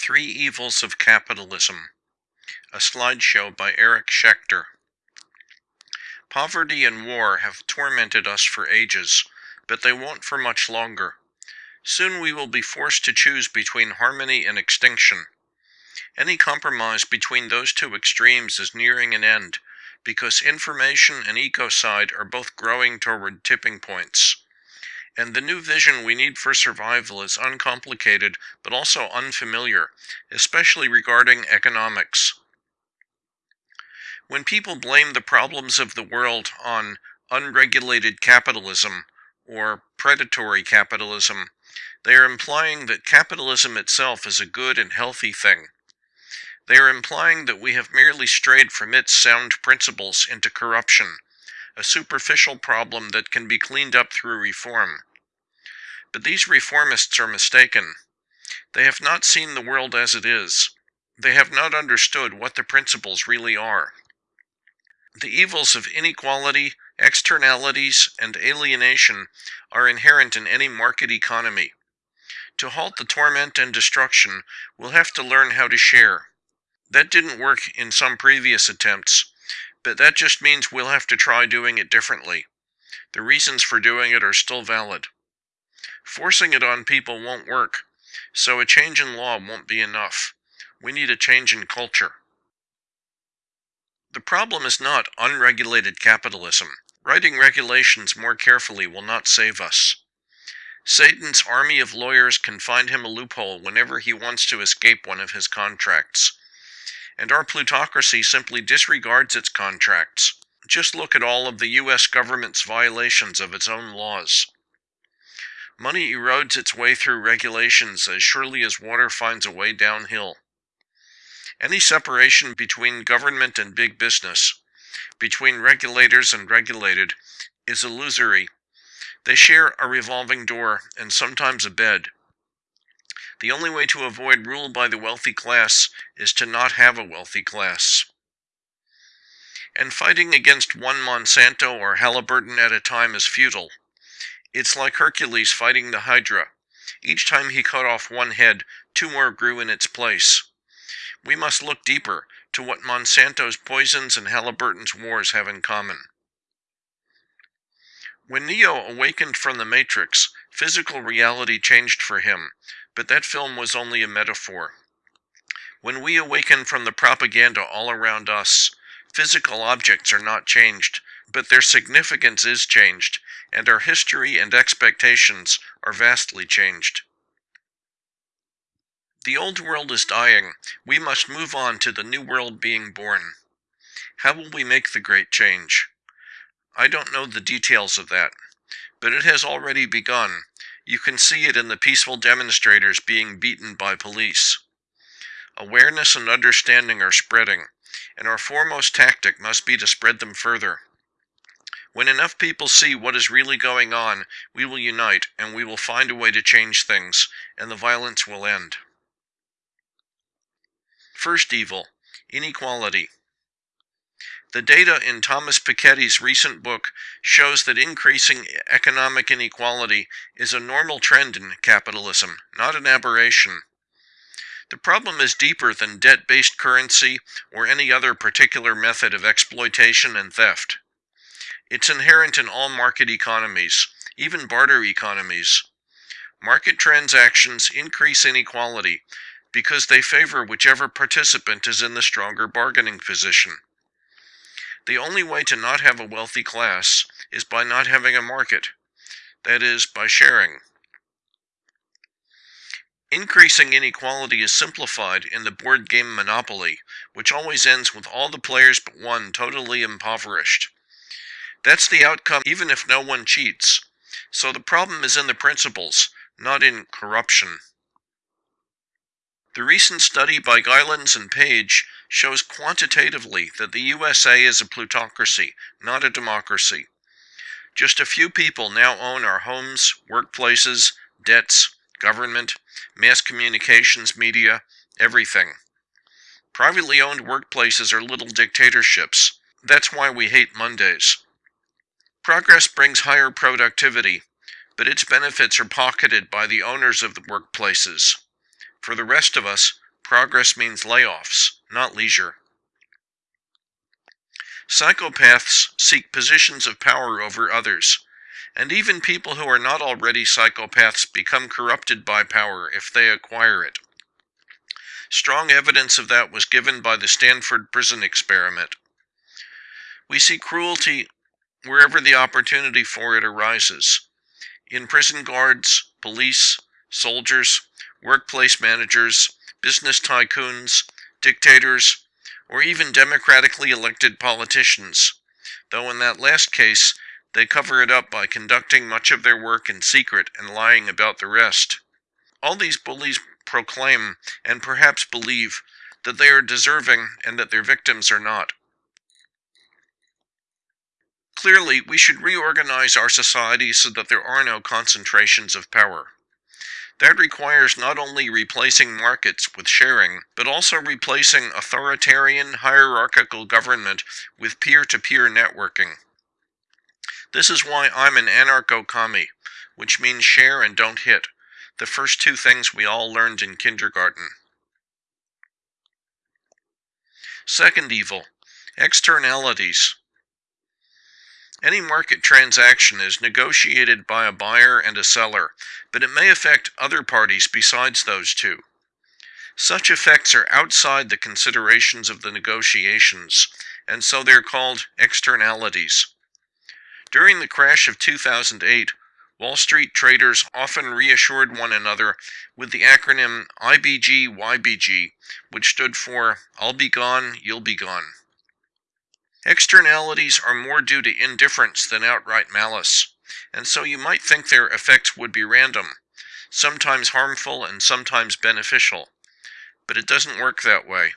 Three Evils of Capitalism. A slideshow by Eric Schechter. Poverty and war have tormented us for ages, but they won't for much longer. Soon we will be forced to choose between harmony and extinction. Any compromise between those two extremes is nearing an end, because information and ecocide are both growing toward tipping points. And the new vision we need for survival is uncomplicated but also unfamiliar, especially regarding economics. When people blame the problems of the world on unregulated capitalism or predatory capitalism, they are implying that capitalism itself is a good and healthy thing. They are implying that we have merely strayed from its sound principles into corruption, a superficial problem that can be cleaned up through reform. But these reformists are mistaken. They have not seen the world as it is. They have not understood what the principles really are. The evils of inequality, externalities, and alienation are inherent in any market economy. To halt the torment and destruction, we'll have to learn how to share. That didn't work in some previous attempts, but that just means we'll have to try doing it differently. The reasons for doing it are still valid. Forcing it on people won't work, so a change in law won't be enough. We need a change in culture. The problem is not unregulated capitalism. Writing regulations more carefully will not save us. Satan's army of lawyers can find him a loophole whenever he wants to escape one of his contracts. And our plutocracy simply disregards its contracts. Just look at all of the US government's violations of its own laws. Money erodes its way through regulations as surely as water finds a way downhill. Any separation between government and big business, between regulators and regulated, is illusory. They share a revolving door and sometimes a bed. The only way to avoid rule by the wealthy class is to not have a wealthy class. And fighting against one Monsanto or Halliburton at a time is futile. It's like Hercules fighting the Hydra. Each time he cut off one head, two more grew in its place. We must look deeper to what Monsanto's poisons and Halliburton's wars have in common. When Neo awakened from the Matrix, physical reality changed for him, but that film was only a metaphor. When we awaken from the propaganda all around us, physical objects are not changed, but their significance is changed, and our history and expectations are vastly changed. The old world is dying. We must move on to the new world being born. How will we make the great change? I don't know the details of that, but it has already begun. You can see it in the peaceful demonstrators being beaten by police. Awareness and understanding are spreading, and our foremost tactic must be to spread them further. When enough people see what is really going on, we will unite and we will find a way to change things, and the violence will end. First evil, inequality. The data in Thomas Piketty's recent book shows that increasing economic inequality is a normal trend in capitalism, not an aberration. The problem is deeper than debt-based currency or any other particular method of exploitation and theft. It's inherent in all market economies, even barter economies. Market transactions increase inequality because they favor whichever participant is in the stronger bargaining position. The only way to not have a wealthy class is by not having a market, that is, by sharing. Increasing inequality is simplified in the board game Monopoly, which always ends with all the players but one totally impoverished. That's the outcome even if no one cheats. So the problem is in the principles, not in corruption. The recent study by Gilens and Page shows quantitatively that the USA is a plutocracy, not a democracy. Just a few people now own our homes, workplaces, debts, government, mass communications media, everything. Privately owned workplaces are little dictatorships. That's why we hate Mondays. Progress brings higher productivity, but its benefits are pocketed by the owners of the workplaces. For the rest of us, progress means layoffs, not leisure. Psychopaths seek positions of power over others, and even people who are not already psychopaths become corrupted by power if they acquire it. Strong evidence of that was given by the Stanford prison experiment. We see cruelty wherever the opportunity for it arises in prison guards, police, soldiers, workplace managers, business tycoons, dictators, or even democratically elected politicians, though in that last case, they cover it up by conducting much of their work in secret and lying about the rest. All these bullies proclaim, and perhaps believe, that they are deserving and that their victims are not. Clearly, we should reorganize our society so that there are no concentrations of power. That requires not only replacing markets with sharing, but also replacing authoritarian, hierarchical government with peer-to-peer networking. This is why I'm an anarcho-commie, which means share and don't hit, the first two things we all learned in kindergarten. Second evil, externalities. Any market transaction is negotiated by a buyer and a seller, but it may affect other parties besides those two. Such effects are outside the considerations of the negotiations, and so they're called externalities. During the crash of 2008, Wall Street traders often reassured one another with the acronym IBG-YBG, which stood for I'll be gone, you'll be gone. Externalities are more due to indifference than outright malice, and so you might think their effects would be random, sometimes harmful and sometimes beneficial. But it doesn't work that way.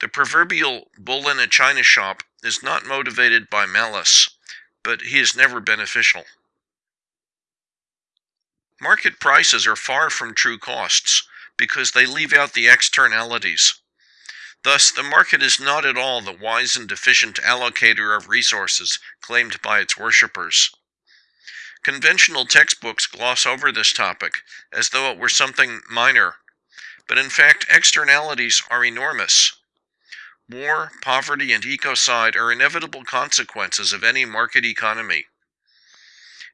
The proverbial bull in a china shop is not motivated by malice, but he is never beneficial. Market prices are far from true costs because they leave out the externalities. Thus, the market is not at all the wise and efficient allocator of resources claimed by its worshippers. Conventional textbooks gloss over this topic as though it were something minor, but in fact externalities are enormous. War, poverty, and ecocide are inevitable consequences of any market economy.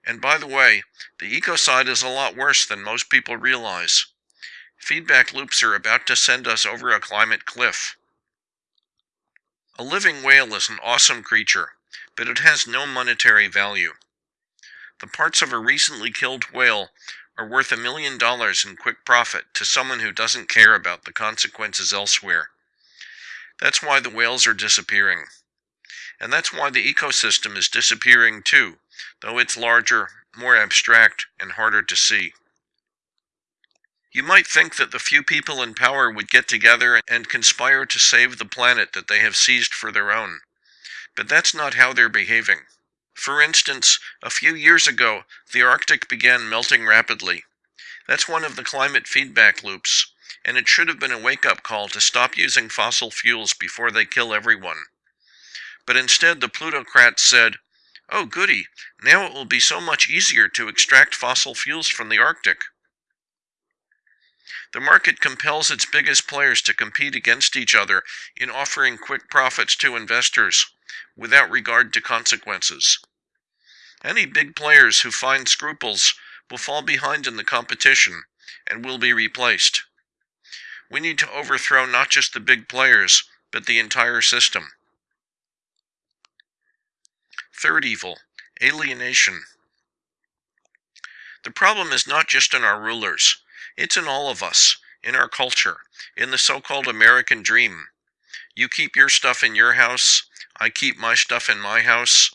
And by the way, the ecocide is a lot worse than most people realize. Feedback loops are about to send us over a climate cliff. A living whale is an awesome creature, but it has no monetary value. The parts of a recently killed whale are worth a million dollars in quick profit to someone who doesn't care about the consequences elsewhere. That's why the whales are disappearing. And that's why the ecosystem is disappearing too, though it's larger, more abstract, and harder to see. You might think that the few people in power would get together and conspire to save the planet that they have seized for their own. But that's not how they're behaving. For instance, a few years ago, the Arctic began melting rapidly. That's one of the climate feedback loops, and it should have been a wake-up call to stop using fossil fuels before they kill everyone. But instead, the plutocrats said, Oh goody, now it will be so much easier to extract fossil fuels from the Arctic. The market compels its biggest players to compete against each other in offering quick profits to investors, without regard to consequences. Any big players who find scruples will fall behind in the competition and will be replaced. We need to overthrow not just the big players, but the entire system. Third evil, alienation. The problem is not just in our rulers. It's in all of us, in our culture, in the so-called American dream. You keep your stuff in your house, I keep my stuff in my house,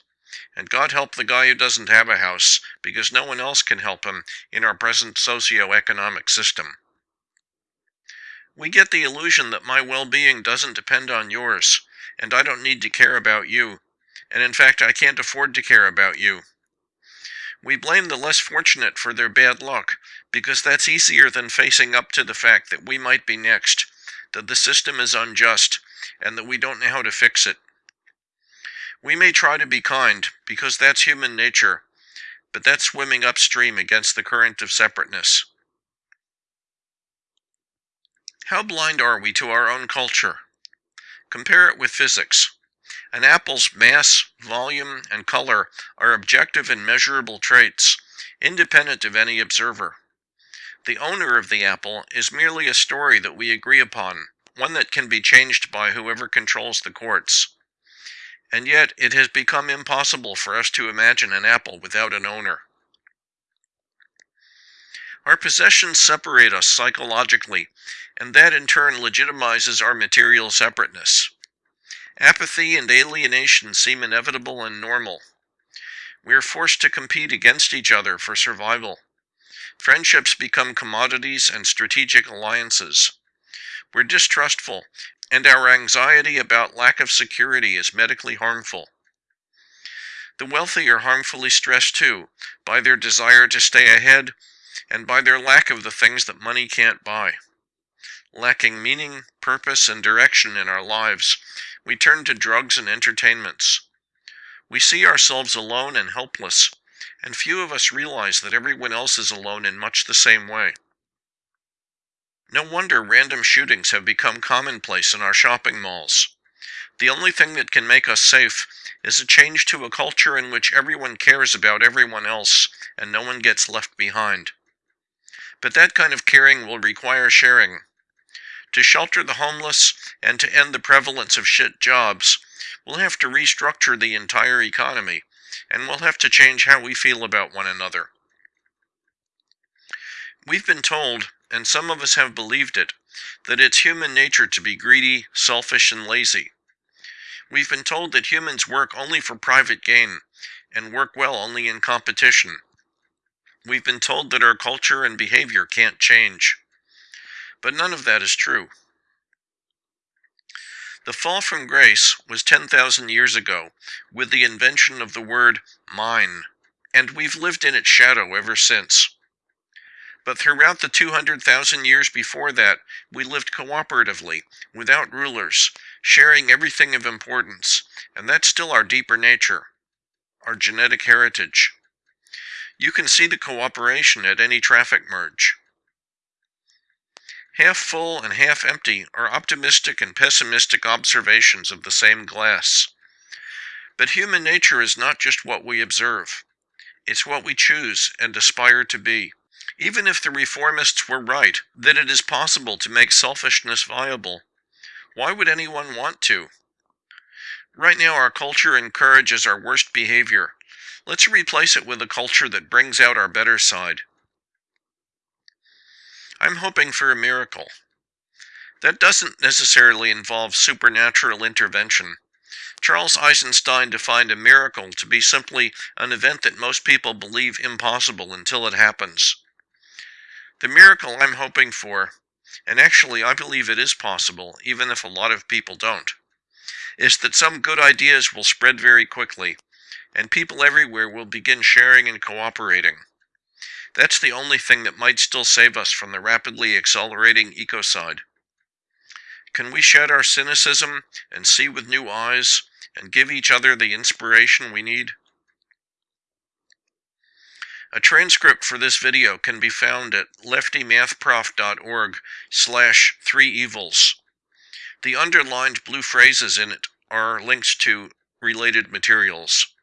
and God help the guy who doesn't have a house, because no one else can help him in our present socio-economic system. We get the illusion that my well-being doesn't depend on yours, and I don't need to care about you, and in fact I can't afford to care about you. We blame the less fortunate for their bad luck, because that's easier than facing up to the fact that we might be next, that the system is unjust, and that we don't know how to fix it. We may try to be kind, because that's human nature, but that's swimming upstream against the current of separateness. How blind are we to our own culture? Compare it with physics. An apple's mass, volume, and color are objective and measurable traits, independent of any observer. The owner of the apple is merely a story that we agree upon, one that can be changed by whoever controls the courts. And yet it has become impossible for us to imagine an apple without an owner. Our possessions separate us psychologically, and that in turn legitimizes our material separateness. Apathy and alienation seem inevitable and normal. We are forced to compete against each other for survival. Friendships become commodities and strategic alliances. We're distrustful, and our anxiety about lack of security is medically harmful. The wealthy are harmfully stressed too, by their desire to stay ahead, and by their lack of the things that money can't buy. Lacking meaning, purpose, and direction in our lives, we turn to drugs and entertainments. We see ourselves alone and helpless, and few of us realize that everyone else is alone in much the same way. No wonder random shootings have become commonplace in our shopping malls. The only thing that can make us safe is a change to a culture in which everyone cares about everyone else and no one gets left behind. But that kind of caring will require sharing. To shelter the homeless and to end the prevalence of shit jobs, we'll have to restructure the entire economy and we'll have to change how we feel about one another. We've been told, and some of us have believed it, that it's human nature to be greedy, selfish, and lazy. We've been told that humans work only for private gain and work well only in competition. We've been told that our culture and behavior can't change. But none of that is true. The fall from grace was 10,000 years ago with the invention of the word mine, and we've lived in its shadow ever since. But throughout the 200,000 years before that, we lived cooperatively, without rulers, sharing everything of importance, and that's still our deeper nature, our genetic heritage. You can see the cooperation at any traffic merge. Half full and half empty are optimistic and pessimistic observations of the same glass. But human nature is not just what we observe. It's what we choose and aspire to be. Even if the reformists were right that it is possible to make selfishness viable, why would anyone want to? Right now our culture encourages our worst behavior. Let's replace it with a culture that brings out our better side. I'm hoping for a miracle. That doesn't necessarily involve supernatural intervention. Charles Eisenstein defined a miracle to be simply an event that most people believe impossible until it happens. The miracle I'm hoping for, and actually I believe it is possible, even if a lot of people don't, is that some good ideas will spread very quickly, and people everywhere will begin sharing and cooperating. That's the only thing that might still save us from the rapidly accelerating ecocide. Can we shed our cynicism and see with new eyes and give each other the inspiration we need? A transcript for this video can be found at leftymathprof.org slash three evils. The underlined blue phrases in it are links to related materials.